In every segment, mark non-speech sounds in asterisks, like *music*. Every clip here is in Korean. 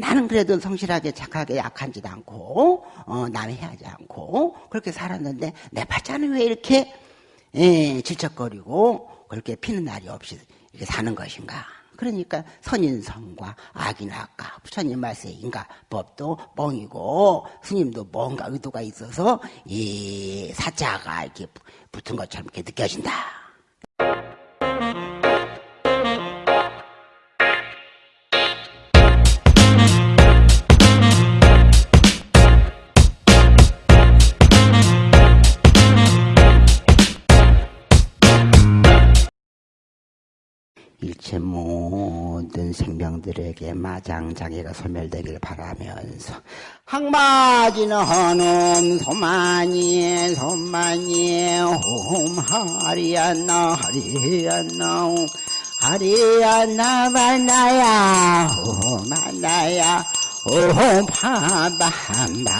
나는 그래도 성실하게 착하게 약한 짓 않고 어, 남의 해하지 않고 그렇게 살았는데 내 팔자는 왜 이렇게 예, 질척거리고 그렇게 피는 날이 없이 이렇게 사는 것인가 그러니까 선인성과 악인학과 부처님 말씀의 인가법도 뻥이고 스님도 뭔가 의도가 있어서 이 사자가 이렇게 붙은 것처럼 이렇게 느껴진다. 생명들에게 마장자기가 소멸되길 바라면서 항마지는 헌음 소만이 소만이 홈하리안나 하리안나 하리안나 만나야 홈만나야 홈 파바한바하다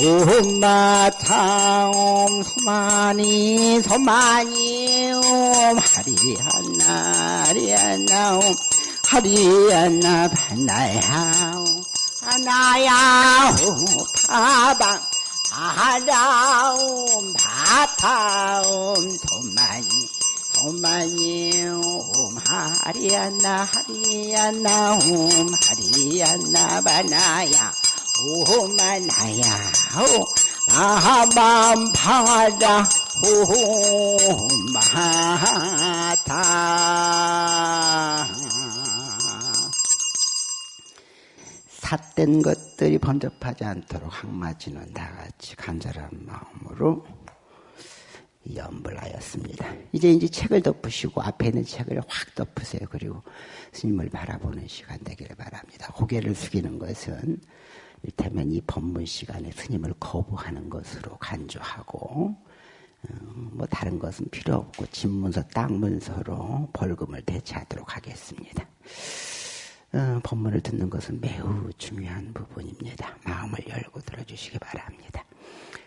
옴마타옴 소만이 소만이 옴 하리안나 하리안나 옴 하리안나 반나야 하나야 옴 파방 바다옴 바타옴 소만이 소만이 옴 하리안나 하리안나 옴 하리안나 바나야 오만나야 나만 파다 오마타 삿된 것들이 번접하지 않도록 항마지는 다같이 간절한 마음으로 염불하였습니다. 이제 이제 책을 덮으시고 앞에 있는 책을 확 덮으세요. 그리고 스님을 바라보는 시간 되기를 바랍니다. 고개를 숙이는 것은 이를테면 이 법문 시간에 스님을 거부하는 것으로 간주하고 어, 뭐 다른 것은 필요 없고 집문서 땅문서로 벌금을 대체하도록 하겠습니다. 어, 법문을 듣는 것은 매우 중요한 부분입니다. 마음을 열고 들어주시기 바랍니다.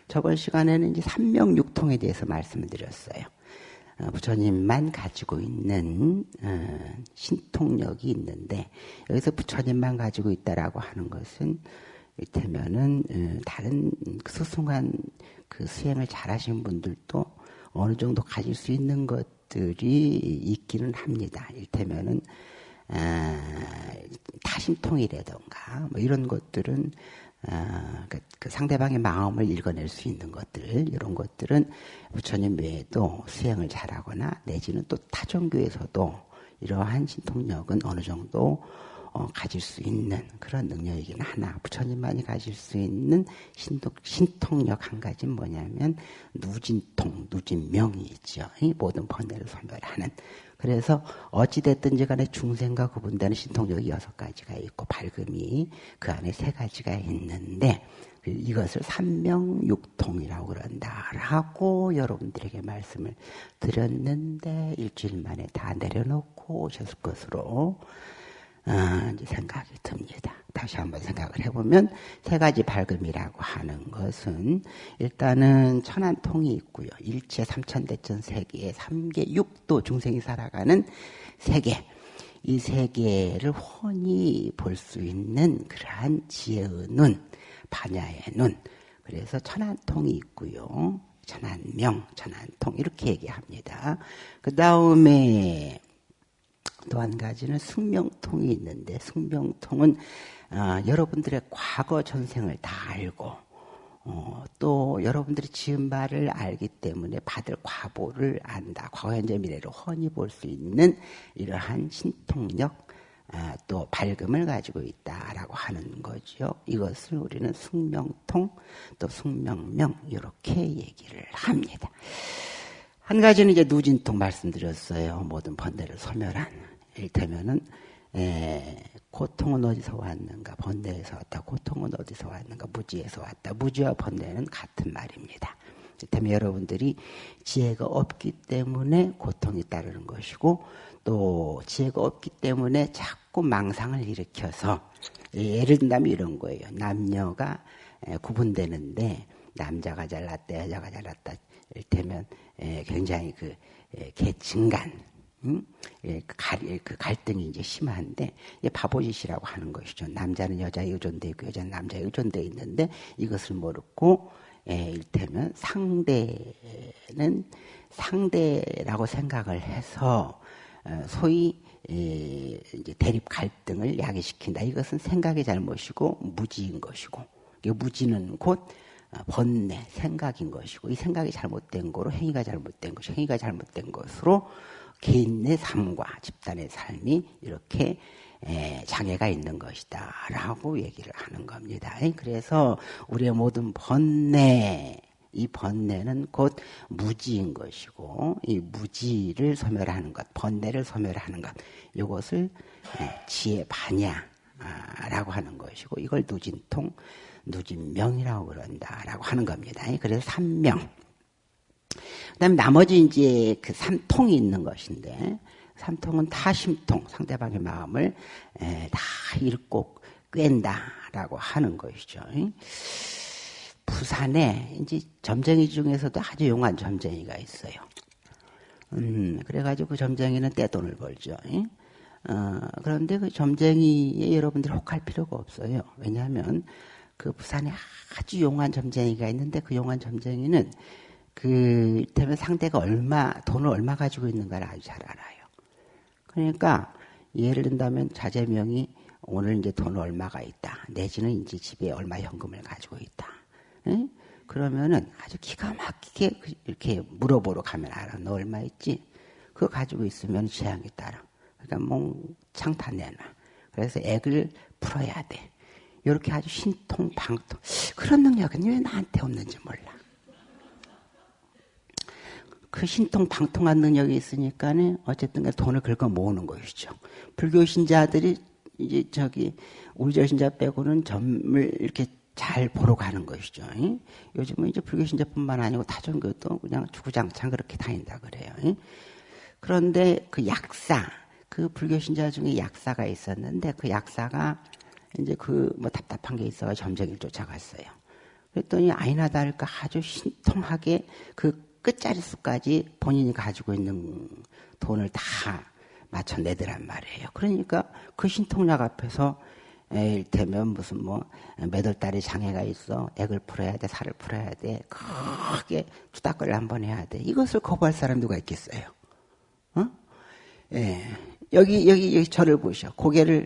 저번 시간에는 이제 삼명육통에 대해서 말씀을 드렸어요. 어, 부처님만 가지고 있는 어, 신통력이 있는데 여기서 부처님만 가지고 있다라고 하는 것은 이를테면은 어, 다른 소송한 그 수행을 잘하신 분들도 어느 정도 가질 수 있는 것들이 있기는 합니다. 이를테면은 아, 타심통이라던가 뭐 이런 것들은 아, 그, 그, 상대방의 마음을 읽어낼 수 있는 것들 이런 것들은 부처님 외에도 수행을 잘하거나 내지는 또 타종교에서도 이러한 신통력은 어느 정도 어, 가질 수 있는 그런 능력이긴 하나 부처님만이 가질 수 있는 신통, 신통력 한 가지는 뭐냐면 누진통, 누진명이 있죠. 이 모든 번뇌를 소멸하는 그래서 어찌됐든지 간에 중생과 구분되는 신통력이 여섯 가지가 있고 밝음이 그 안에 세 가지가 있는데 이것을 삼명육통이라고 그런다라고 여러분들에게 말씀을 드렸는데 일주일 만에 다 내려놓고 오셨을 것으로 어, 생각이 듭니다. 다시 한번 생각을 해보면 세 가지 밝음이라고 하는 것은 일단은 천안통이 있고요. 일체 삼천대천 세계에 삼계 육도 중생이 살아가는 세계. 이 세계를 훤히 볼 수 있는 그러한 지혜의 눈, 반야의 눈. 그래서 천안통이 있고요. 천안명, 천안통 이렇게 얘기합니다. 그 다음에 또 한 가지는 숙명통이 있는데 숙명통은 어, 여러분들의 과거 전생을 다 알고 어, 또 여러분들이 지은 바를 알기 때문에 받을 과보를 안다. 과거, 현재, 미래를 훤히 볼 수 있는 이러한 신통력, 아, 또 밝음을 가지고 있다라고 하는 거죠. 이것을 우리는 숙명통, 또 숙명명 이렇게 얘기를 합니다. 한 가지는 이제 누진통 말씀드렸어요. 모든 번뇌를 소멸한. 이를테면은 에, 고통은 어디서 왔는가? 번뇌에서 왔다. 고통은 어디서 왔는가? 무지에서 왔다. 무지와 번뇌는 같은 말입니다. 그렇다면 여러분들이 지혜가 없기 때문에 고통이 따르는 것이고 또 지혜가 없기 때문에 자꾸 망상을 일으켜서 예를 든다면 이런 거예요. 남녀가 구분되는데 남자가 잘났다 여자가 잘났다 이를테면 굉장히 그 계층간 응? 예, 그, 갈, 그 갈등이 이제 심한데 예, 바보짓이라고 하는 것이죠. 남자는 여자에 의존되어 있고 여자는 남자에 의존되어 있는데 이것을 모르고 예, 일테면 상대는 상대라고 생각을 해서 어, 소위 예, 이제 대립 갈등을 야기시킨다. 이것은 생각의 잘못이고 무지인 것이고 무지는 곧 어, 번뇌, 생각인 것이고 이 생각이 잘못된 거로 행위가 잘못된 것이 행위가 잘못된 것으로 개인의 삶과 집단의 삶이 이렇게 장애가 있는 것이다. 라고 얘기를 하는 겁니다. 그래서 우리의 모든 번뇌, 이 번뇌는 곧 무지인 것이고, 이 무지를 소멸하는 것, 번뇌를 소멸하는 것, 이것을 지혜 반야라고 하는 것이고, 이걸 누진통, 누진명이라고 그런다라고 하는 겁니다. 그래서 삼명. 그다음에 나머지 이제 그 삼통이 있는 것인데 삼통은 타심통 상대방의 마음을 다 읽고 꿰다라고 하는 것이죠. 부산에 이제 점쟁이 중에서도 아주 용한 점쟁이가 있어요. 음, 그래가지고 그 점쟁이는 떼돈을 벌죠. 어, 그런데 그 점쟁이에 여러분들이 혹할 필요가 없어요. 왜냐하면 그 부산에 아주 용한 점쟁이가 있는데 그 용한 점쟁이는 그, 때문에 상대가 얼마, 돈을 얼마 가지고 있는가를 아주 잘 알아요. 그러니까, 예를 든다면 자제명이 오늘 이제 돈 얼마가 있다. 내지는 이제 집에 얼마 현금을 가지고 있다. 응? 그러면은 아주 기가 막히게 그 이렇게 물어보러 가면 알아. 너 얼마 있지? 그거 가지고 있으면 재앙이 따라. 그러니까 몽창 다 내놔. 그래서 액을 풀어야 돼. 이렇게 아주 신통방통. 그런 능력은 왜 나한테 없는지 몰라. 그 신통 방통한 능력이 있으니까는 어쨌든 돈을 긁어 모으는 것이죠. 불교 신자들이 이제 저기 우리절 신자 빼고는 점을 이렇게 잘 보러 가는 것이죠. 요즘은 이제 불교 신자뿐만 아니고 타종교도 그냥 주구장창 그렇게 다닌다 그래요. 그런데 그 약사, 그 불교 신자 중에 약사가 있었는데 그 약사가 이제 그 뭐 답답한 게 있어서 점쟁이를 쫓아갔어요. 그랬더니 아이나 다를까 아주 신통하게 그 끝자리 수까지 본인이 가지고 있는 돈을 다 맞춰내더란 말이에요. 그러니까 그 신통약 앞에서 일테면 무슨 뭐 달에 장애가 있어 액을 풀어야 돼 살을 풀어야 돼 크게 투닥거리를 한번 해야 돼 이것을 거부할 사람 누가 있겠어요? 어? 예. 여기 여기 여기 저를 보셔 고개를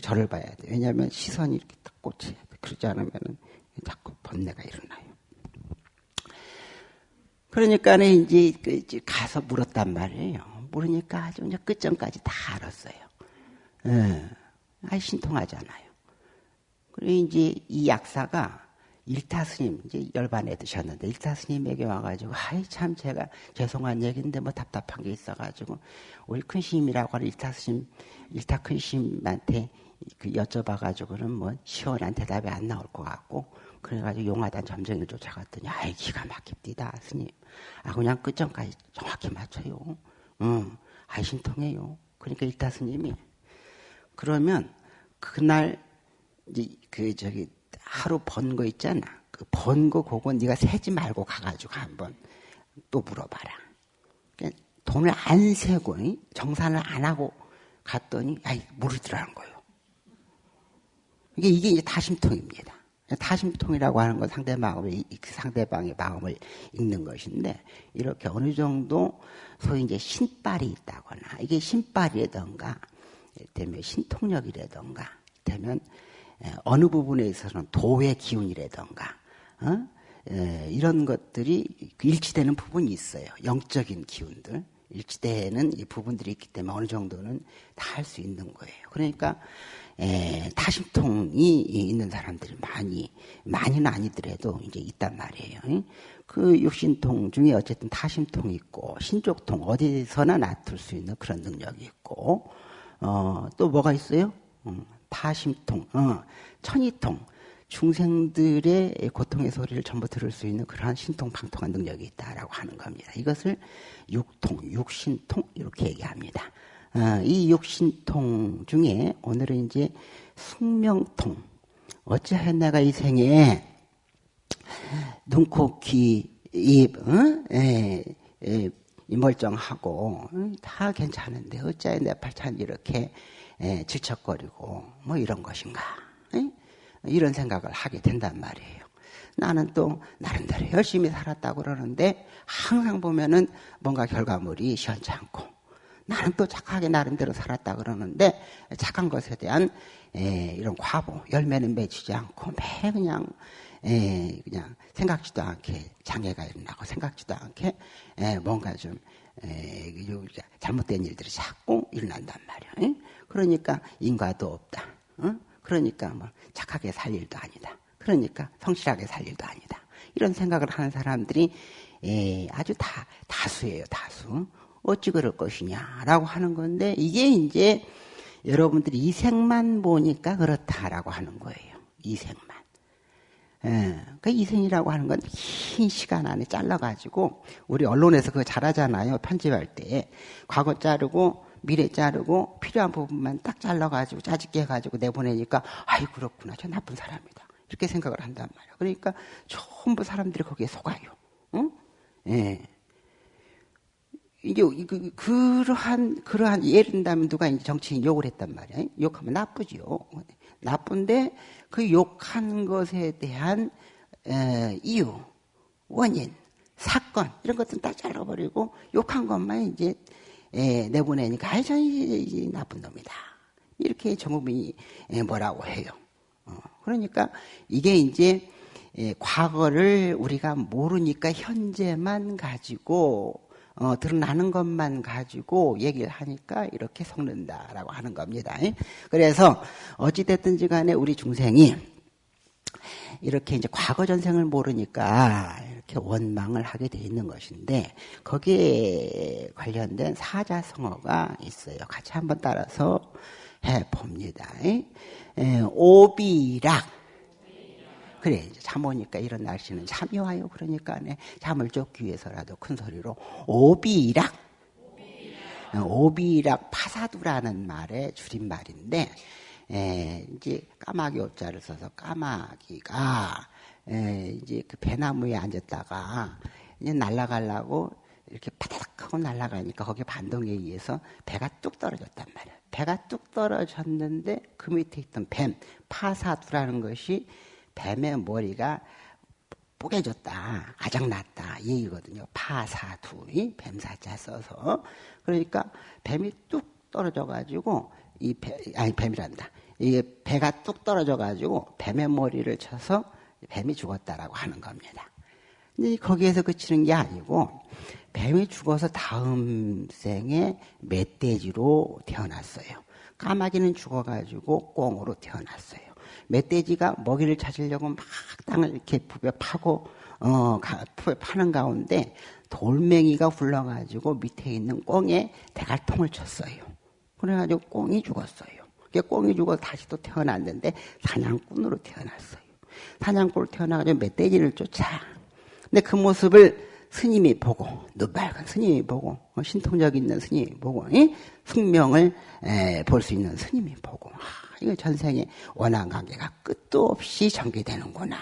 저를 봐야 돼 왜냐하면 시선이 이렇게 딱 꽂혀야 돼 그러지 않으면은 자꾸 번뇌가 일어나요. 그러니까는 이제 그 가서 물었단 말이에요. 물으니까 아주 이제 끝점까지 다 알았어요. 예. 아, 신통하잖아요. 그리고 이제 이 약사가 일타 스님, 이제 열반에 드셨는데, 일타 스님에게 와가지고, 아이, 참, 제가 죄송한 얘기인데, 뭐 답답한 게 있어가지고, 우리 큰 스님이라고 하는 일타 스님, 일타 큰 스님한테 그 여쭤봐가지고는 뭐 시원한 대답이 안 나올 것 같고, 그래가지고 용화단 점쟁이를 쫓아갔더니, 아이, 기가 막힙니다, 스님. 아, 그냥 끝점까지 정확히 맞춰요. 응. 아이, 신통해요. 그러니까 일타 스님이, 그러면 그날, 이제 그, 저기, 하루 번 거 있잖아. 그 번 거 그거 네가 세지 말고 가가지고 한번 또 물어봐라. 그러니까 돈을 안 세고, 정산을 안 하고 갔더니, 아이, 모르더라는 거예요. 이게, 이게 이제 다심통입니다. 타심통이라고 하는 건 상대 마음을, 그 상대방의 마음을 읽는 것인데, 이렇게 어느 정도 소위 이제 신발이 있다거나, 이게 신발이라던가, 되면 신통력이라던가, 되면 어느 부분에 있어서는 도의 기운이라던가, 어? 이런 것들이 일치되는 부분이 있어요. 영적인 기운들. 일치되는 이 부분들이 있기 때문에 어느 정도는 다 할 수 있는 거예요. 그러니까 에, 타심통이 있는 사람들이 많이 많이는 아니더라도 이제 있단 말이에요. 그 육신통 중에 어쨌든 타심통이 있고 신족통 어디서나 놔둘 수 있는 그런 능력이 있고 어, 또 뭐가 있어요? 음, 타심통, 어, 천이통 중생들의 고통의 소리를 전부 들을 수 있는 그러한 신통방통한 능력이 있다라고 하는 겁니다. 이것을 육통, 육신통 이렇게 얘기합니다. 어, 이 육신통 중에 오늘은 이제 숙명통. 어찌하여 내가 이 생에 눈, 코, 귀, 입, 어? 에, 에, 멀쩡하고 다 괜찮은데 어째 내 팔찬 이렇게 에, 질척거리고 뭐 이런 것인가 에? 이런 생각을 하게 된단 말이에요. 나는 또 나름대로 열심히 살았다고 그러는데 항상 보면은 뭔가 결과물이 시원치 않고 나는 또 착하게 나름대로 살았다 그러는데 착한 것에 대한 에, 이런 과보 열매는 맺히지 않고 매 그냥 에, 그냥 생각지도 않게 장애가 일어나고 생각지도 않게 에, 뭔가 좀 에, 잘못된 일들이 자꾸 일어난단 말이야. 에? 그러니까 인과도 없다. 어? 그러니까 뭐 착하게 살 일도 아니다. 그러니까 성실하게 살 일도 아니다. 이런 생각을 하는 사람들이 에, 아주 다 다수예요. 다수. 어찌 그럴 것이냐라고 하는 건데 이게 이제 여러분들이 이생만 보니까 그렇다라고 하는 거예요. 이생만. 예, 그 이생이라고 하는 건 긴 시간 안에 잘라가지고 우리 언론에서 그거 잘하잖아요. 편집할 때 과거 자르고 미래 자르고 필요한 부분만 딱 잘라가지고 짜집게 해가지고 내보내니까 아이 그렇구나 저 나쁜 사람이다 이렇게 생각을 한단 말이야. 그러니까 전부 사람들이 거기에 속아요. 응? 예. 이게 그, 그러한 그러한 예를 든다면 누가 이제 정치인 욕을 했단 말이야. 욕하면 나쁘지요. 나쁜데 그 욕한 것에 대한 에, 이유, 원인, 사건 이런 것들은 딱 잘라버리고 욕한 것만 이제 에, 내보내니까 아이 저 나쁜 놈이다. 이렇게 전국민이 뭐라고 해요. 어, 그러니까 이게 이제 에, 과거를 우리가 모르니까 현재만 가지고 어, 드러나는 것만 가지고 얘기를 하니까 이렇게 속는다라고 하는 겁니다. 그래서 어찌됐든지 간에 우리 중생이 이렇게 이제 과거 전생을 모르니까 이렇게 원망을 하게 돼 있는 것인데 거기에 관련된 사자성어가 있어요. 같이 한번 따라서 해 봅니다. 오비락 그래 잠 오니까 이런 날씨는 잠이 와요. 그러니까 네, 잠을 쫓기 위해서라도 큰 소리로 오비락 오비락 파사두라는 말의 줄임말인데 에, 이제 까마귀 옷자를 써서 까마귀가 에, 이제 그 배나무에 앉았다가 이제 날아가려고 이렇게 파다닥 하고 날아가니까 거기 반동에 의해서 배가 뚝 떨어졌단 말이야. 배가 뚝 떨어졌는데 그 밑에 있던 뱀 파사두라는 것이 뱀의 머리가 뽀개졌다, 아작났다 이 얘기거든요. 파사두, 뱀사자 써서 그러니까 뱀이 뚝 떨어져가지고 이 배, 아니 뱀이란다. 이게 배가 뚝 떨어져가지고 뱀의 머리를 쳐서 뱀이 죽었다라고 하는 겁니다. 근데 거기에서 그치는 게 아니고 뱀이 죽어서 다음 생에 멧돼지로 태어났어요. 까마귀는 죽어가지고 꽁으로 태어났어요. 멧돼지가 먹이를 찾으려고 막 땅을 이렇게 부벼 파고 어 파는 가운데 돌멩이가 굴러가지고 밑에 있는 꽁에 대갈통을 쳤어요. 그래가지고 꽁이 죽었어요. 꽁이 죽어 다시 또 태어났는데 사냥꾼으로 태어났어요. 사냥꾼으로 태어나가지고 멧돼지를 쫓아. 근데 그 모습을 스님이 보고 눈빨간 스님이 보고 어, 신통력 있는 스님이 보고 숙명을 볼 수 있는 스님이 보고 이거 전생에 원한 관계가 끝도 없이 전개되는구나.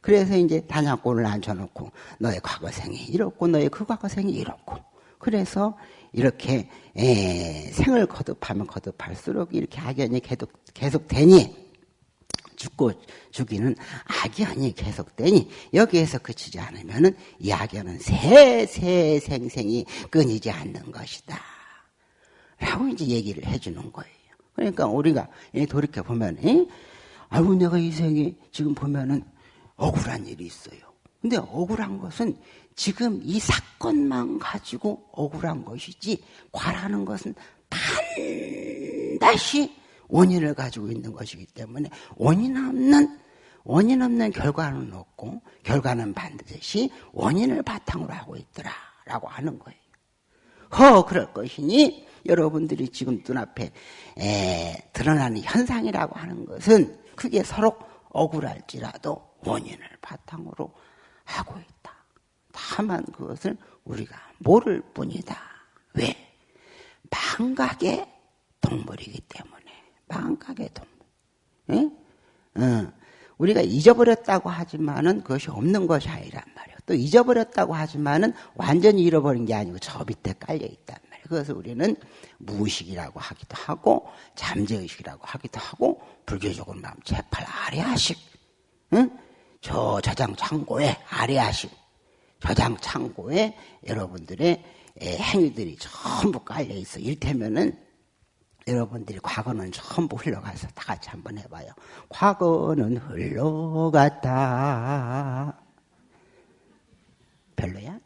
그래서 이제 단약골을 앉혀놓고 너의 과거생이 이렇고 너의 그 과거생이 이렇고 그래서 이렇게 에, 생을 거듭하면 거듭할수록 이렇게 악연이 계속 계속 되니 죽고 죽이는 악연이 계속되니 여기에서 그치지 않으면은 이 악연은 세세 생생이 끊이지 않는 것이다. 라고 이제 얘기를 해주는 거예요. 그러니까 우리가 돌이켜 보면, 아이고 내가 이 생에 지금 보면은 억울한 일이 있어요. 근데 억울한 것은 지금 이 사건만 가지고 억울한 것이지 과라는 것은 반드시 원인을 가지고 있는 것이기 때문에 원인 없는 원인 없는 결과는 없고 결과는 반드시 원인을 바탕으로 하고 있더라라고 하는 거예요. 허 그럴 것이니 여러분들이 지금 눈앞에 에, 드러나는 현상이라고 하는 것은 그게 서로 억울할지라도 원인을 바탕으로 하고 있다. 다만 그것을 우리가 모를 뿐이다. 왜? 망각의 동물이기 때문에. 망각의 동물. 응? 어. 우리가 잊어버렸다고 하지만은 그것이 없는 것이 아니란 말이에요. 또 잊어버렸다고 하지만은 완전히 잃어버린 게 아니고 저 밑에 깔려 있단 말이에요. 그래서 우리는 무의식이라고 하기도 하고 잠재의식이라고 하기도 하고 불교적으로 말하면 제팔 아래하식, 응? 저 저장 창고에 아래하식, 저장 창고에 여러분들의 행위들이 전부 깔려 있어. 일테면은 여러분들이 과거는 전부 흘러가서 다 같이 한번 해봐요. 과거는 흘러갔다. 별로야?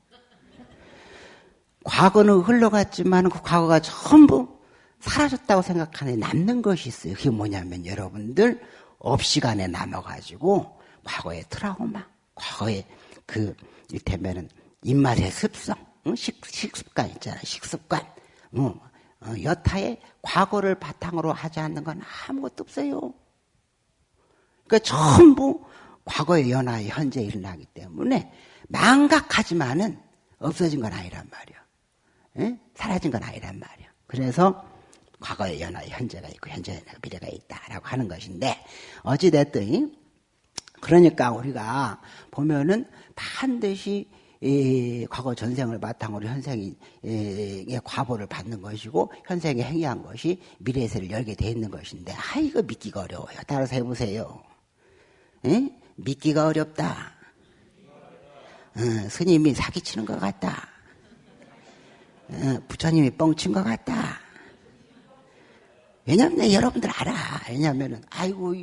과거는 흘러갔지만 그 과거가 전부 사라졌다고 생각하는 남는 것이 있어요. 그게 뭐냐면 여러분들 업시간에 남아가지고 과거의 트라우마, 과거의 그 이를테면은 입맛의 습성, 식, 식습관 있잖아, 식습관. 어, 어, 여타의 과거를 바탕으로 하지 않는 건 아무것도 없어요. 그러니까 전부 과거의 연하의 현재 일어나기 때문에 망각하지만은 없어진 건 아니란 말이야. 에? 사라진 건 아니란 말이야. 그래서 과거의 연하의 현재가 있고 현재의 미래가 있다라고 하는 것인데 어찌 됐든 그러니까 우리가 보면은 반드시 이 과거 전생을 바탕으로 현생의 과보를 받는 것이고 현생에 행위한 것이 미래의 세를 열게 돼 있는 것인데 아 이거 믿기가 어려워요. 따라서 해보세요. 에? 믿기가 어렵다. 어, 스님이 사기치는 것 같다. 어, 부처님이 뻥친 것 같다. 왜냐면 여러분들 알아. 왜냐면은 아이고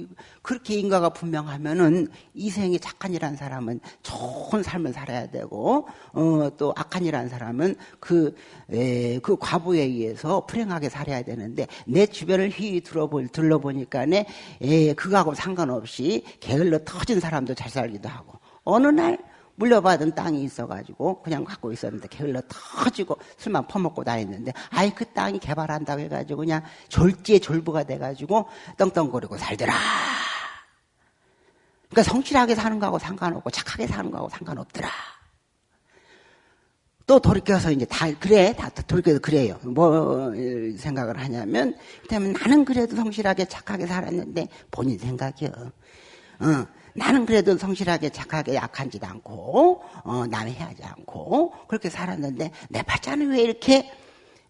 그렇게 인가가 분명하면은 이생이 착한이라는 사람은 좋은 삶을 살아야 되고 어, 또 악한이라는 사람은 그그 그 과부에 의해서 불행하게 살아야 되는데 내 주변을 휘 들어볼 들러보니까네 에, 그거하고 상관없이 게을러 터진 사람도 잘 살기도 하고 어느 날 물려받은 땅이 있어가지고 그냥 갖고 있었는데 게을러 터지고 술만 퍼먹고 다녔는데 아이 그 땅이 개발한다고 해가지고 그냥 졸지에 졸부가 돼가지고 떵떵거리고 살더라. 그러니까 성실하게 사는 거하고 상관없고 착하게 사는 거하고 상관없더라. 또 돌이켜서 이제 다 그래 다 돌이켜서 그래요. 뭐 생각을 하냐면 때문에 나는 그래도 성실하게 착하게 살았는데 본인 생각이요. 어. 나는 그래도 성실하게 착하게 약한 짓 않고 어, 남의 해하지 않고 그렇게 살았는데 내 팔자는 왜 이렇게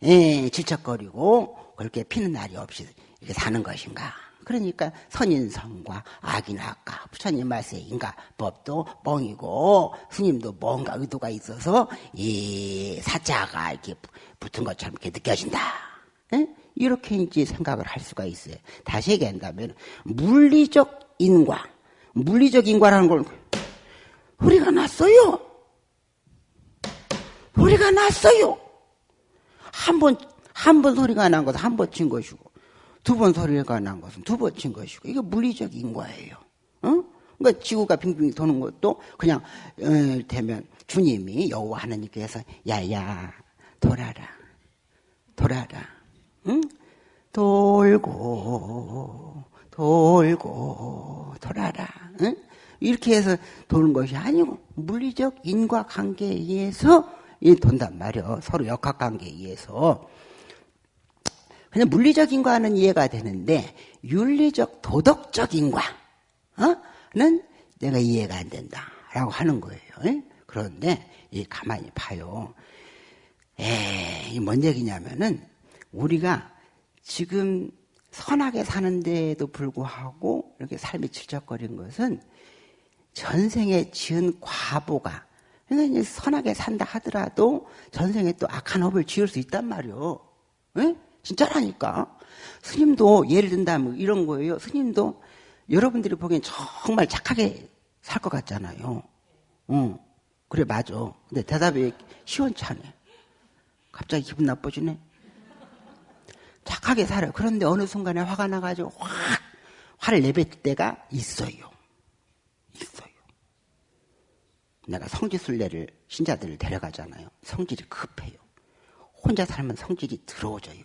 예, 질척거리고 그렇게 피는 날이 없이 이렇게 사는 것인가? 그러니까 선인성과 악인악과 부처님 말씀에 인가법도 뻥이고 스님도 뭔가 의도가 있어서 이 사자가 이렇게 붙은 것처럼 이렇게 느껴진다. 예? 이렇게 이제 생각을 할 수가 있어요. 다시 얘기한다면 물리적 인과 물리적 인과라는 걸 소리가 났어요. 소리가 났어요. 한 번, 한 번 소리가 난 것은 한 번 친 것이고, 두 번 소리가 난 것은 두 번 친 것이고, 이게 물리적 인과예요. 어? 그러니까 지구가 빙빙 도는 것도 그냥, 어, 되면 주님이 여호와 하나님께서, 야야, 돌아라. 돌아라. 응? 돌고, 돌고 돌아라. 응? 이렇게 해서 도는 것이 아니고 물리적 인과 관계에 의해서 돈단 말이요. 서로 역학 관계에 의해서. 그냥 물리적 인과는 이해가 되는데 윤리적 도덕적 인과는 내가 이해가 안 된다라고 하는 거예요. 그런데 이 가만히 봐요. 에이, 뭔 얘기냐면은 우리가 지금 선하게 사는데도 불구하고 이렇게 삶이 질척거린 것은 전생에 지은 과보가 그러니까 선하게 산다 하더라도 전생에 또 악한 업을 지을 수 있단 말이요. 에? 진짜라니까. 스님도 예를 든다면 이런 거예요. 스님도 여러분들이 보기엔 정말 착하게 살 것 같잖아요. 어, 그래 맞아. 근데 대답이 시원찮네. 갑자기 기분 나빠지네. 착하게 살아요. 그런데 어느 순간에 화가 나가지고 확 화를 내뱉을 때가 있어요. 있어요. 내가 성지순례를 신자들을 데려가잖아요. 성질이 급해요. 혼자 살면 성질이 들어오져요.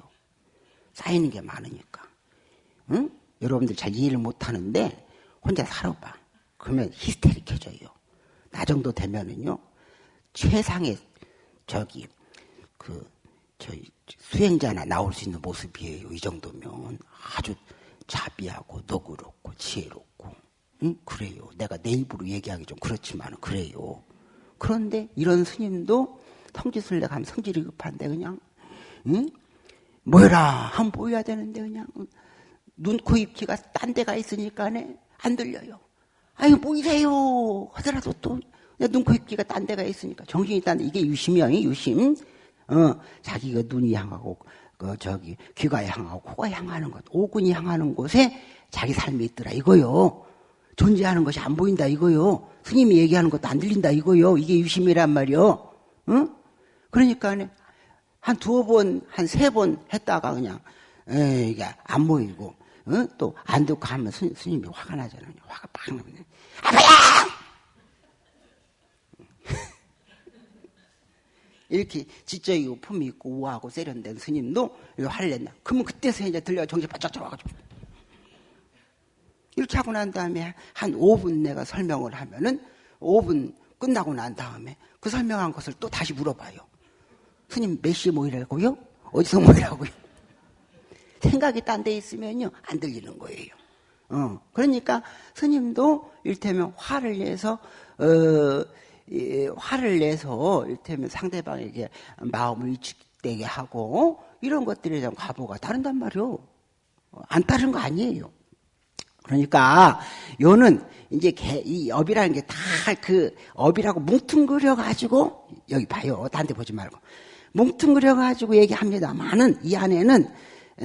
쌓이는 게 많으니까. 응? 여러분들 잘 이해를 못 하는데 혼자 살아봐. 그러면 히스테릭해져요. 나 정도 되면은요. 최상의 저기 그 저희 수행자나 나올 수 있는 모습이에요. 이 정도면 아주 자비하고 너그럽고 지혜롭고 응? 그래요. 내가 내 입으로 얘기하기 좀 그렇지만 그래요. 그런데 이런 스님도 성지순례 가면 성질이 급한데 그냥 응? 뭐라 한번 보여야 되는데 그냥 눈, 코, 입, 귀가 딴 데가 있으니까 안 들려요. 아유 보이세요 하더라도 또 눈, 코, 입, 귀가 딴 데가 있으니까 정신이 딴 데, 이게 유심이야 유심 어, 자기가 눈이 향하고 그 저기 귀가 향하고 코가 향하는 것 오근이 향하는 곳에 자기 삶이 있더라 이거요 존재하는 것이 안 보인다 이거요 스님이 얘기하는 것도 안 들린다 이거요 이게 유심이란 말이요 응? 그러니까 한 두어 번, 한 세 번 했다가 그냥, 에, 이게 안 보이고, 어? 또안 듣고 하면 스님, 스님 이 화가 나잖아요. 화가 팍 나면, 아파야! 이렇게 지적이고 품이 있고 우아하고 세련된 스님도 화를 낸다. 그러면 그때서 이제 들려 정신 바짝 잡아가지고. 이렇게 하고 난 다음에 한 5분 내가 설명을 하면은 5분 끝나고 난 다음에 그 설명한 것을 또 다시 물어봐요. 스님 몇 시에 모이라고요? 어디서 모이라고요? *laughs* 생각이 딴 데 있으면요 안 들리는 거예요. 어, 그러니까 스님도 일테면 화를 내서 어, 예, 화를 내서 일테면 상대방에게 마음을 위축되게 하고 이런 것들에 대한 과보가 다른단 말이요. 안 따른 거 아니에요. 그러니까 요는 이제 개, 이 업이라는 게 다 그 업이라고 뭉뚱그려 가지고 여기 봐요. 딴 데 보지 말고 뭉뚱그려 가지고 얘기합니다만은 이 안에는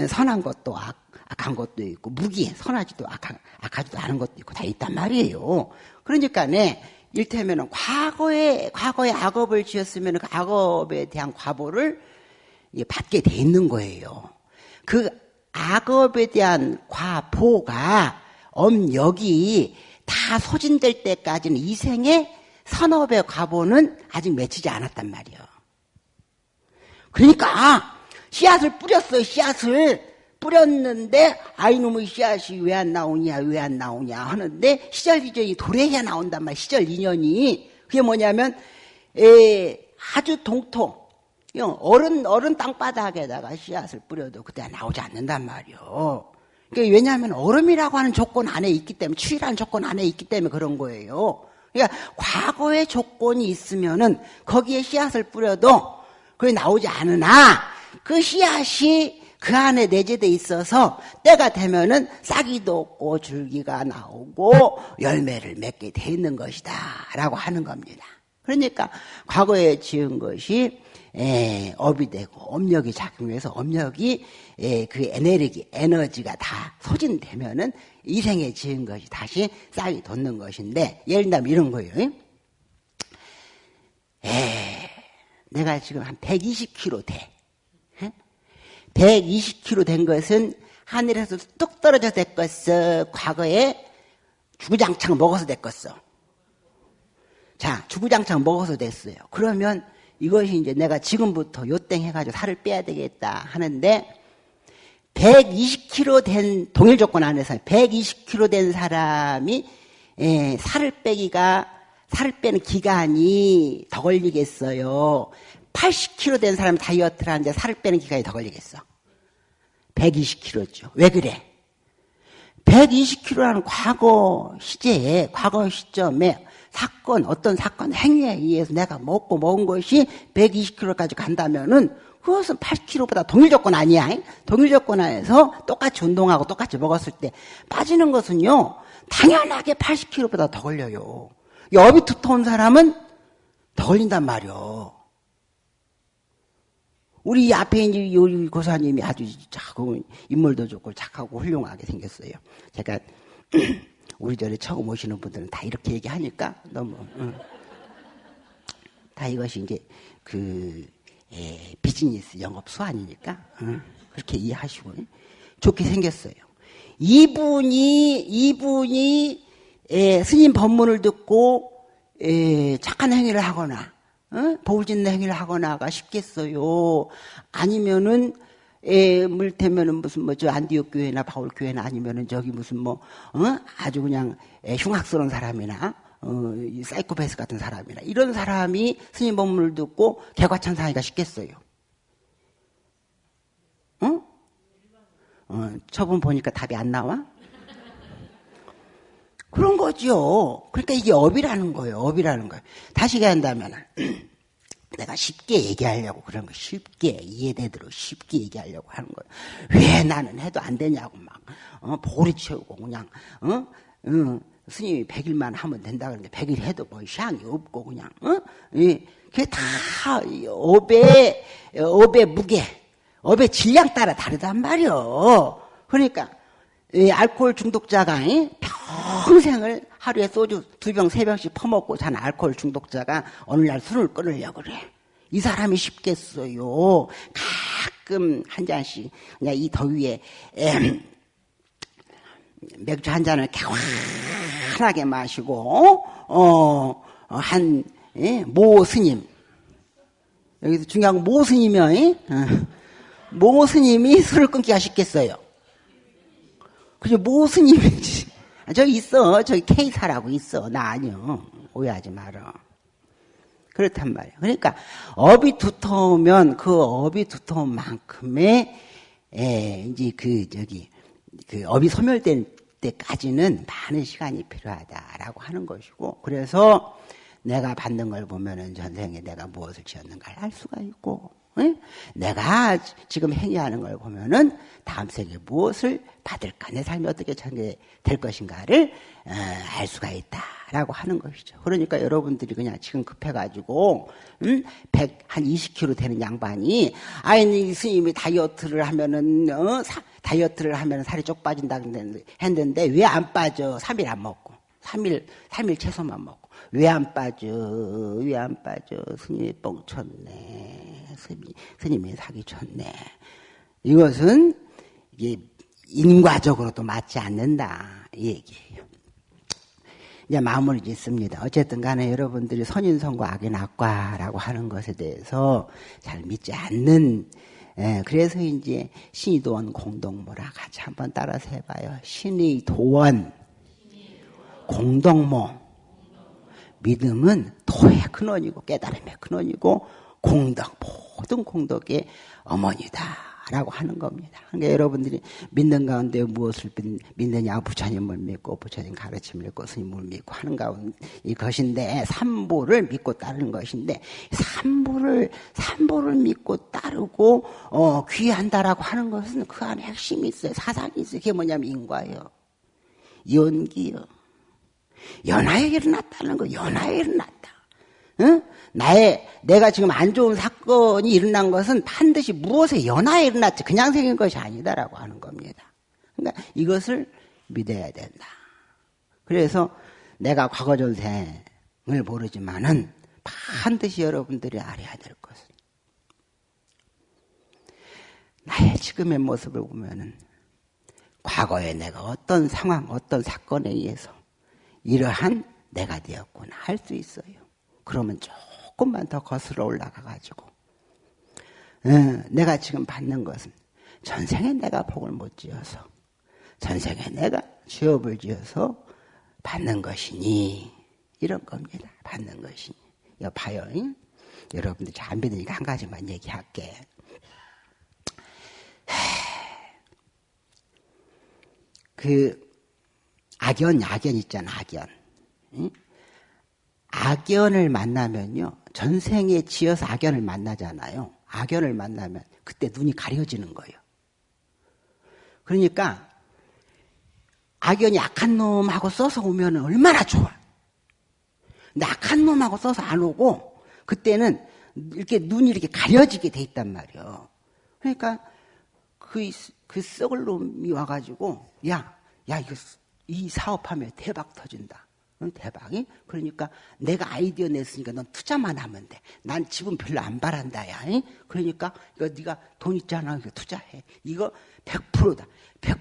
선한 것도 악, 악한 것도 있고 무기 선하지도 악하, 악하지도 않은 것도 있고 다 있단 말이에요. 그러니까 네 일테면은 과거에 과거에 악업을 지었으면 그 악업에 대한 과보를 받게 돼 있는 거예요. 그 악업에 대한 과보가 엄역이 다 소진될 때까지는 이생의 선업의 과보는 아직 맺히지 않았단 말이에요. 그러니까 씨앗을 뿌렸어요. 씨앗을 뿌렸는데 아이놈의 씨앗이 왜 안 나오냐 왜 안 나오냐 하는데 시절 이전이 도래해야 나온단 말이에요. 시절 인연이 그게 뭐냐면 에, 아주 동통 어른 어른 땅바닥에다가 씨앗을 뿌려도 그때 나오지 않는단 말이에요. 그러니까 왜냐하면 얼음이라고 하는 조건 안에 있기 때문에 추위라는 조건 안에 있기 때문에 그런 거예요. 그러니까 과거의 조건이 있으면은 거기에 씨앗을 뿌려도 그게 나오지 않으나 그 씨앗이 그 안에 내재돼 있어서 때가 되면은 싹이도 없고 줄기가 나오고 열매를 맺게 돼 있는 것이다 라고 하는 겁니다. 그러니까 과거에 지은 것이 에, 업이 되고 업력이 작용해서 업력이 에, 그 에너지 에너지가 다 소진되면은 이생에 지은 것이 다시 싹이 돋는 것인데 예를 들면 이런 거예요. 에, 내가 지금 한 120kg 돼. 120kg 된 것은 하늘에서 뚝 떨어져 됐겠어. 과거에 주구장창 먹어서 됐겠어. 자, 주구장창 먹어서 됐어요. 그러면 이것이 이제 내가 지금부터 요땡 해가지고 살을 빼야 되겠다 하는데 120kg 된 동일 조건 안에서 120kg 된 사람이 예, 살을 빼기가 살을 빼는 기간이 더 걸리겠어요. 80kg 된 사람 다이어트를 하는데 살을 빼는 기간이 더 걸리겠어. 120kg죠. 왜 그래? 120kg라는 과거 시제에, 과거 시점에 사건, 어떤 사건, 행위에 의해서 내가 먹고 먹은 것이 120kg까지 간다면은 그것은 80kg보다 동일 조건 아니야. 동일 조건 안에서 똑같이 운동하고 똑같이 먹었을 때 빠지는 것은요, 당연하게 80kg보다 더 걸려요. 여비 두터운 사람은 더 걸린단 말이요. 우리 앞에 이제 요리 고사님이 아주 작고 인물도 좋고 착하고 훌륭하게 생겼어요. 제가 *clears throat* 우리 절에 처음 오시는 분들은 다 이렇게 얘기하니까 너무 응. 다 이것이 이제 그 에, 비즈니스 영업 수완이니까 응. 그렇게 이해하시고 좋게 생겼어요. 이분이 이분이 에, 스님 법문을 듣고 에, 착한 행위를 하거나 어? 보울짓는 행위를 하거나가 쉽겠어요. 아니면은 에, 물테면은 무슨 뭐저 안디옥 교회나 바울 교회나 아니면은 저기 무슨 뭐 어? 아주 그냥 에, 흉악스러운 사람이나 어, 사이코패스 같은 사람이나 이런 사람이 스님 법문을 듣고 개과천상이가 쉽겠어요. 어? 어, 처분 보니까 답이 안 나와? 그 그런 거죠. 그러니까 이게 업이라는 거예요. 업이라는 거예요. 다시 얘기한다면 *clears throat* 내가 쉽게 얘기하려고 그런 거 쉽게 이해되도록 쉽게 얘기하려고 하는 거예요. 왜 나는 해도 안 되냐고 막 어, 보리 채우고 그냥 어? 어, 스님이 100일만 하면 된다 그러는데 100일 해도 뭐 시향이 없고 그냥 어? 예, 그게 다 업의 업의 무게, 업의 질량 따라 다르단 말이요. 그러니까 이 알코올 중독자가 평생을 하루에 소주 두 병, 세 병씩 퍼먹고 산 알코올 중독자가 어느 날 술을 끊으려고 그래. 이 사람이 쉽겠어요. 가끔 한 잔씩 그냥 이 더위에 맥주 한 잔을 개환하게 마시고 어 한 예? 모 스님 여기서 중요한 건모 스님이요. 어. 모 스님이 술을 끊기가 쉽겠어요. 그죠? 모 스님이지. 아, 저기 있어. 저기 K사라고 있어. 나 아니요. 오해하지 마라. 그렇단 말이에요. 그러니까 업이 두터우면 그 업이 두터운 만큼의 에, 이제 그 저기 그 업이 소멸될 때까지는 많은 시간이 필요하다라고 하는 것이고 그래서 내가 받는 걸 보면은 전생에 내가 무엇을 지었는가를 알 수가 있고 응? 내가 지금 행위하는 걸 보면은 다음 생에 무엇을 받을까 내 삶이 어떻게 전개 될 것인가를 어, 알 수가 있다라고 하는 것이죠. 그러니까 여러분들이 그냥 지금 급해가지고 음? 100 한 20kg 되는 양반이 아니 스님이 다이어트를 하면은 어? 사, 다이어트를 하면 살이 쪽 빠진다 했는데 왜 안 빠져? 3일 안 먹고 3일 3일 채소만 먹고 왜 안 빠져? 왜 안 빠져? 스님이 뻥쳤네. 스님, 스님이 사기쳤네. 이것은 이게 인과적으로도 맞지 않는다. 이 얘기예요. 이제 마무리 짓습니다. 어쨌든 간에 여러분들이 선인선과 악인 악과라고 하는 것에 대해서 잘 믿지 않는 예, 그래서 이제 신의 도원 공동모라 같이 한번 따라서 해봐요. 신의 도원 공동모 믿음은 도의 근원이고 깨달음의 근원이고 공덕 모든 공덕의 어머니다. 라고 하는 겁니다. 그러니까 여러분들이 믿는 가운데 무엇을 믿느냐 부처님을 믿고 부처님 가르침을 믿고 스님을 믿고 하는 가운데 이것인데 삼보를 믿고 따르는 것인데 삼보를 삼보를 믿고 따르고 어, 귀한다라고 하는 것은 그 안에 핵심이 있어요. 사상이 있어요. 그게 뭐냐면 인과요. 연기요. 연하에 일어났다는 거, 연하에 일어났다. 응? 나의, 내가 지금 안 좋은 사건이 일어난 것은 반드시 무엇에 연하에 일어났지, 그냥 생긴 것이 아니다라고 하는 겁니다. 그러니까 이것을 믿어야 된다. 그래서 내가 과거 전생을 모르지만은 반드시 여러분들이 알아야 될 것은 나의 지금의 모습을 보면은 과거에 내가 어떤 상황, 어떤 사건에 의해서 이러한 내가 되었구나 할 수 있어요. 그러면 조금만 더 거슬러 올라가가지고 어, 내가 지금 받는 것은 전생에 내가 복을 못 지어서 전생에 내가 취업을 지어서 받는 것이니 이런 겁니다. 받는 것이니 이거 봐요. 잉? 여러분들 잘 안 믿으니까 한 가지만 얘기할게. 그 악연, 악연 있잖아, 악연. 응? 악연을 만나면요. 전생에 지어서 악연을 만나잖아요. 악연을 만나면 그때 눈이 가려지는 거예요. 그러니까 악연이 악한 놈하고 써서 오면 얼마나 좋아. 근데 악한 놈하고 써서 안 오고 그때는 이렇게 눈이 이렇게 가려지게 돼 있단 말이에요. 그러니까 그, 그 썩을 놈이 와가지고 야, 야, 이거 이 사업하면 대박 터진다. 응, 대박이? 그러니까 내가 아이디어 냈으니까 넌 투자만 하면 돼. 난 집은 별로 안 바란다, 야. 응? 그러니까 이거 네가 돈 있잖아. 이거 투자해. 이거 100%다. 100%.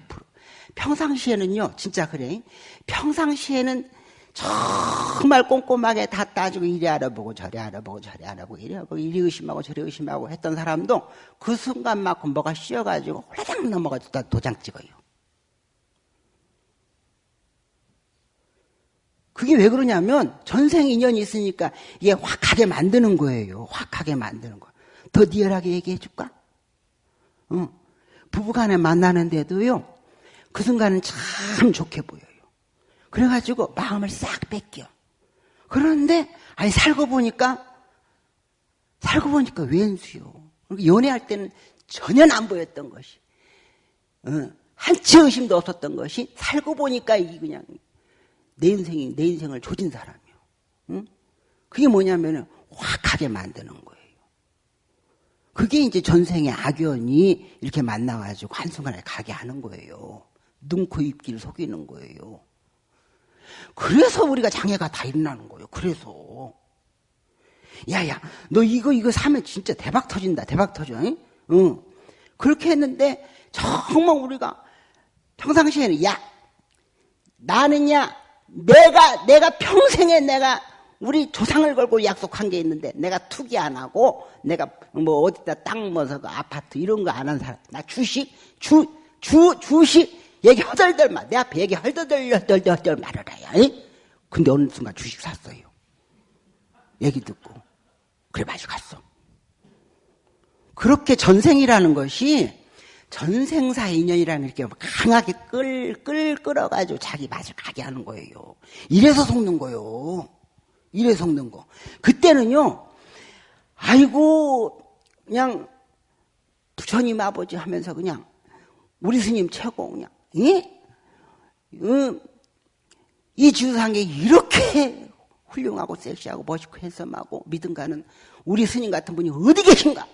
평상시에는요, 진짜 그래. 평상시에는 정말 꼼꼼하게 다 따지고 이리 알아보고 저리 알아보고 저리 알아보고 이리 알아보고 이리 의심하고 저리 의심하고 했던 사람도 그 순간만큼 뭐가 씌어가지고 홀라당 넘어가서 도장 찍어요. 그게 왜 그러냐면 전생 인연이 있으니까 이게 확하게 만드는 거예요. 확하게 만드는 거. 더 리얼하게 얘기해 줄까? 어. 부부간에 만나는데도요. 그 순간은 참 좋게 보여요. 그래가지고 마음을 싹 뺏겨. 그런데 아니 살고 보니까 살고 보니까 웬수요. 연애할 때는 전혀 안 보였던 것이 어, 한치 의심도 없었던 것이 살고 보니까 이 그냥 내 인생이 내 인생을 조진 사람이요. 응? 그게 뭐냐면은 확하게 만드는 거예요. 그게 이제 전생의 악연이 이렇게 만나가지고 한순간에 가게 하는 거예요. 눈, 코, 입기를 속이는 거예요. 그래서 우리가 장애가 다 일어나는 거예요. 그래서. 야야, 너 이거, 이거 사면 진짜 대박 터진다. 대박 터져. 응? 응. 그렇게 했는데, 정말 우리가 평상시에는, 야, 나는 야, 내가, 내가 평생에 내가 우리 조상을 걸고 약속한 게 있는데 내가 투기 안 하고 내가 뭐 어디다 땅 모서 그 아파트 이런 거 안 한 사람. 나 주식 주 주 주식 얘기 허덜덜 말 내 앞에 얘기 헐덜덜 헐덜덜 말하라야 근데 어느 순간 주식 샀어요. 얘기 듣고. 그래 마주 갔어. 그렇게 전생이라는 것이 전생사 인연이라는 이렇게 강하게 끌, 끌, 끌어가지고 자기 맛을 가게 하는 거예요. 이래서 속는 거예요. 이래 속는 거. 그때는요, 아이고, 그냥 부처님 아버지 하면서 그냥 우리 스님 최고 그냥, 예? 음, 이 주상에 이렇게 훌륭하고 섹시하고 멋있고 핸섬하고 믿음 가는 우리 스님 같은 분이 어디 계신가?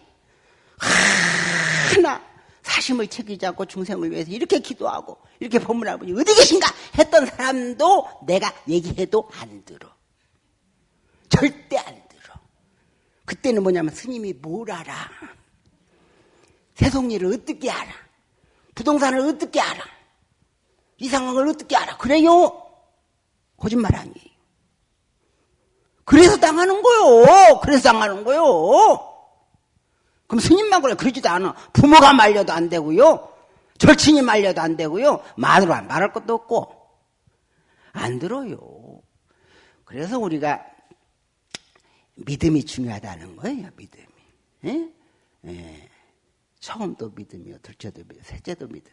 하나 사심을 챙기지 않고 중생을 위해서 이렇게 기도하고 이렇게 법문할 분이 어디 계신가 했던 사람도 내가 얘기해도 안 들어. 절대 안 들어. 그때는 뭐냐면 스님이 뭘 알아? 세속일을 어떻게 알아? 부동산을 어떻게 알아? 이 상황을 어떻게 알아? 그래요? 거짓말 아니에요. 그래서 당하는 거요. 그래서 당하는 거요. 그럼 스님만 그래. 그러지도 않아. 부모가 말려도 안 되고요. 절친이 말려도 안 되고요. 말으로 안 말할 것도 없고. 안 들어요. 그래서 우리가 믿음이 중요하다는 거예요, 믿음이. 예? 예. 처음도 믿음이요, 둘째도 믿음, 셋째도 믿음.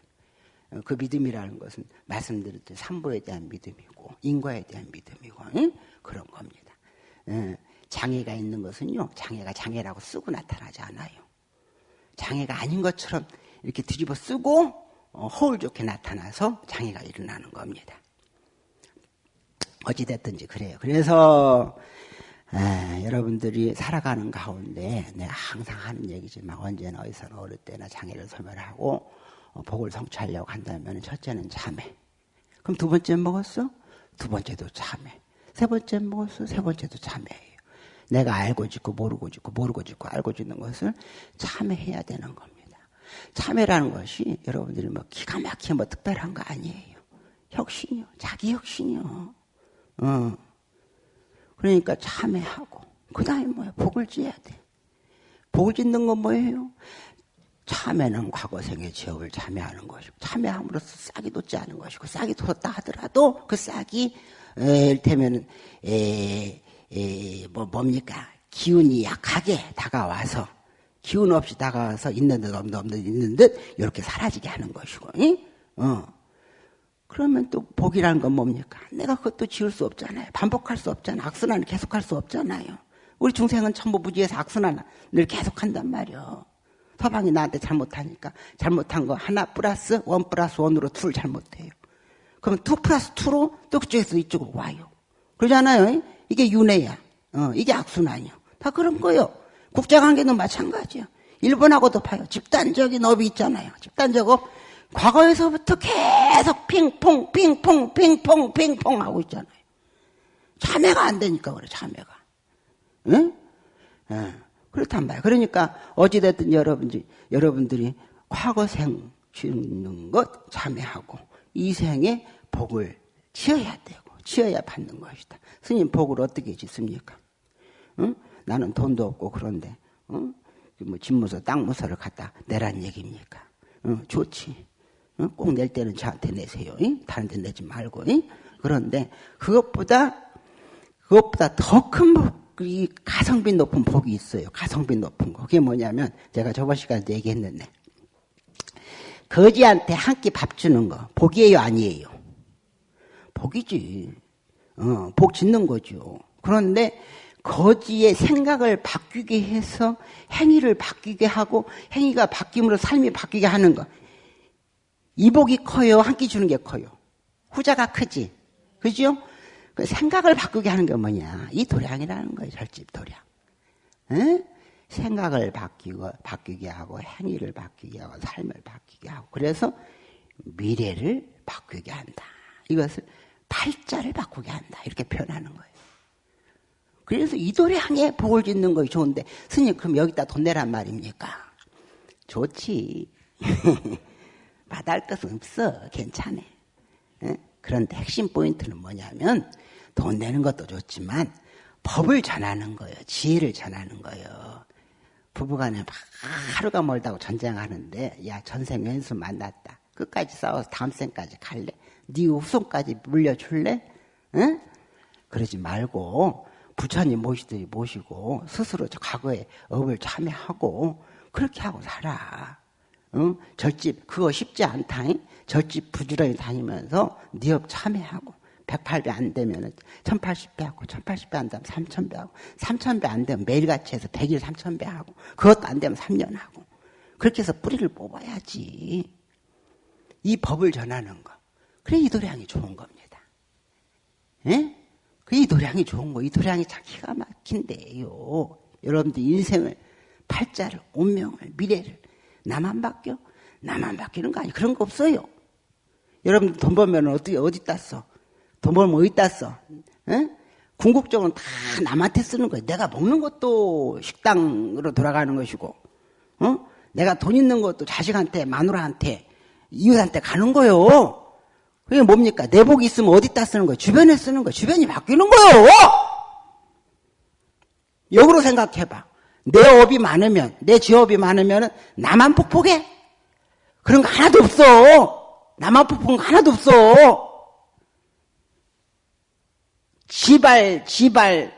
어, 그 믿음이라는 것은 말씀드렸듯이 삼보에 대한 믿음이고 인과에 대한 믿음이고 응? 그런 겁니다. 예. 장애가 있는 것은요, 장애가 장애라고 쓰고 나타나지 않아요. 장애가 아닌 것처럼 이렇게 뒤집어 쓰고 어, 허울 좋게 나타나서 장애가 일어나는 겁니다. 어찌됐든지 그래요. 그래서 에, 여러분들이 살아가는 가운데 내가 항상 하는 얘기지만 언제나 어디서나 어느 때나 장애를 소멸하고 어, 복을 성취하려고 한다면 첫째는 참회. 그럼 두 번째 먹었어? 두 번째도 참회. 세 번째 먹었어? 세 번째도 참회예요. 내가 알고 짓고 모르고 짓고 모르고 짓고 알고 짓는 것을 참회해야 되는 겁니다. 참회라는 것이 여러분들이 뭐 기가 막히게 뭐 특별한 거 아니에요. 혁신이요. 자기 혁신이요. 어. 그러니까 참회하고 그 다음에 뭐야 복을 지어야 돼. 복을 짓는 건 뭐예요? 참회는 과거생의 지업을 참회하는 것이고 참회함으로써 싹이 돋지 않은 것이고 싹이 돋았다 하더라도 그 싹이 이를테면 에, 에, 뭐 뭡니까 기운이 약하게 다가와서 기운 없이 다가와서 있는 듯 없는 듯 있는 듯 이렇게 사라지게 하는 것이고 응? 어. 그러면 또 복이라는 건 뭡니까? 내가 그것도 지울 수 없잖아요. 반복할 수 없잖아요. 악순환을 계속할 수 없잖아요. 우리 중생은 천부부지에서 악순환을 계속한단 말이요. 서방이 나한테 잘못하니까 잘못한 거 하나 plus one plus one으로 둘 잘못해요. 그러면 two plus two로 또 그쪽에서 이쪽으로 와요. 그러잖아요. 이게 윤회야. 어, 이게 악순환이요. 다 그런 거요. 국제관계는 마찬가지요. 일본하고도 봐요. 집단적인 업이 있잖아요. 집단적 업. 과거에서부터 계속 핑퐁, 핑퐁, 핑퐁, 핑퐁 하고 있잖아요. 참회가 안 되니까 그래, 참회가. 응? 예. 그렇단 말이에요. 그러니까 어찌됐든 여러분들이, 여러분들이 과거생 지은 것 참회하고 이 생에 복을 지어야 되고, 지어야 받는 것이다. 스님 복을 어떻게 짓습니까? 응? 나는 돈도 없고 그런데, 응? 뭐 집무서, 땅무서를 갖다 내란 얘기입니까? 응, 좋지. 꼭낼 때는 저한테 내세요. 다른 데 내지 말고. 그런데 그것보다 그것보다 더큰이 가성비 높은 복이 있어요. 가성비 높은 거. 그게 뭐냐면 제가 저번 시간에 얘기했는데 거지한테 한 끼 밥 주는 거 복이에요, 아니에요? 복이지. 어, 복 짓는 거죠. 그런데 거지의 생각을 바뀌게 해서 행위를 바뀌게 하고 행위가 바뀜으로 삶이 바뀌게 하는 거. 이 복이 커요? 한 끼 주는 게 커요? 후자가 크지. 그죠? 그 생각을 바꾸게 하는 게 뭐냐? 이 도량이라는 거예요. 절집 도량. 에? 생각을 바뀌고, 바뀌게 하고, 행위를 바뀌게 하고, 삶을 바뀌게 하고. 그래서 미래를 바꾸게 한다. 이것을 팔자를 바꾸게 한다. 이렇게 표현하는 거예요. 그래서 이 도량에 복을 짓는 것이 좋은데, 스님, 그럼 여기다 돈 내란 말입니까? 좋지. *laughs* 마다할 것은 없어. 괜찮아. 에? 그런데 핵심 포인트는 뭐냐면, 돈 내는 것도 좋지만, 법을 전하는 거예요. 지혜를 전하는 거예요. 부부간에 막 하루가 멀다고 전쟁하는데, 야, 전생 왼수 만났다. 끝까지 싸워서 다음 생까지 갈래? 네 후손까지 물려줄래? 응? 그러지 말고 부처님 모시듯이 모시고 스스로 저 과거에 업을 참회하고 그렇게 하고 살아. 응? 절집 그거 쉽지 않다. 잉? 절집 부지런히 다니면서 네 업 참회하고 108배 안 되면 1080배 하고 1080배 안 되면 3000배 하고 3000배 안 되면 매일같이 해서 100일 3000배 하고 그것도 안 되면 3년 하고 그렇게 해서 뿌리를 뽑아야지. 이 법을 전하는 거. 그래 이 도량이 좋은 겁니다. 예? 그이 도량이 좋은 거. 이 도량이 참 기가 막힌데요. 여러분들 인생을 팔자를 운명을 미래를 나만 바뀌어? 나만 바뀌는 거 아니 그런 거 없어요. 여러분들 돈 벌면 어디 어디 땄어? 돈 벌면 어디 땄어? 예? 궁극적으로 다 남한테 쓰는 거예요. 내가 먹는 것도 식당으로 돌아가는 것이고, 어? 내가 돈 있는 것도 자식한테, 마누라한테, 이웃한테 가는 거요. 그게 뭡니까? 내복이 있으면 어디다 쓰는 거예요? 주변에 쓰는 거예요. 주변이 바뀌는 거예요. 역으로 생각해봐. 내 업이 많으면, 내 지업이 많으면 나만 폭폭해? 그런 거 하나도 없어. 나만 폭폭한 거 하나도 없어. 지발, 지발,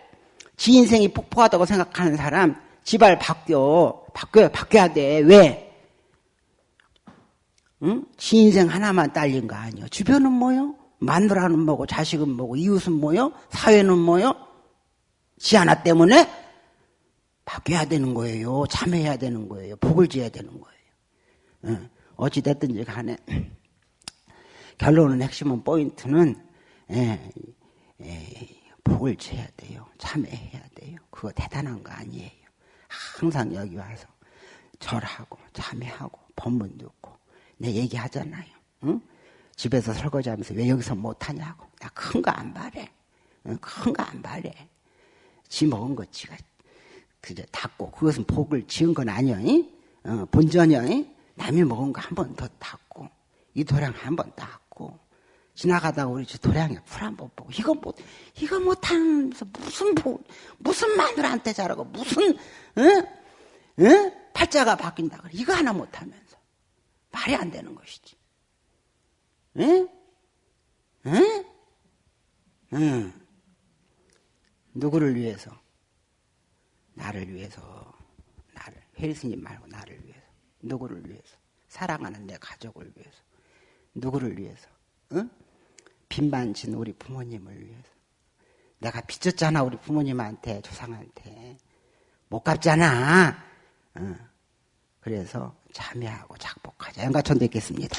지 인생이 폭포하다고 생각하는 사람, 지발 바뀌어. 바뀌어야, 바뀌어야 돼. 왜? 응? 지 인생 하나만 딸린 거 아니요. 주변은 뭐요? 마누라는 뭐고 자식은 뭐고 이웃은 뭐요? 사회는 뭐요? 지 하나 때문에 바뀌어야 되는 거예요. 참여해야 되는 거예요. 복을 지어야 되는 거예요. 응. 어찌 됐든지 간에 *clears throat* 결론은 핵심은 포인트는 예, 예, 복을 지어야 돼요. 참여해야 돼요. 그거 대단한 거 아니에요. 항상 여기 와서 절하고 참여하고 법문 듣고 내 얘기하잖아요. 응? 집에서 설거지하면서 왜 여기서 못하냐고. 나 큰 거 안 바래. 큰거 안 바래. 지 먹은 거 지가 그저 닦고 그것은 복을 지은 건 아니야. 어, 본전이야. 남이 먹은 거 한 번 더 닦고 이 도량 한 번 닦고 지나가다가 우리 저 도량에 풀 한 번 보고 이거 못 이거 못하면서 무슨 복 무슨 마누라한테 잘하고 무슨 응? 응? 팔자가 바뀐다 그래 이거 하나 못하면 말이 안 되는 것이지. 응? 응? 응. 누구를 위해서? 나를 위해서. 나를. 혜리스님 말고 나를 위해서. 누구를 위해서? 사랑하는 내 가족을 위해서. 누구를 위해서? 응? 빚만진 우리 부모님을 위해서. 내가 빚졌잖아, 우리 부모님한테, 조상한테. 못 갚잖아. 응. 그래서 참여하고 작복하자. 연가천도 있겠습니다.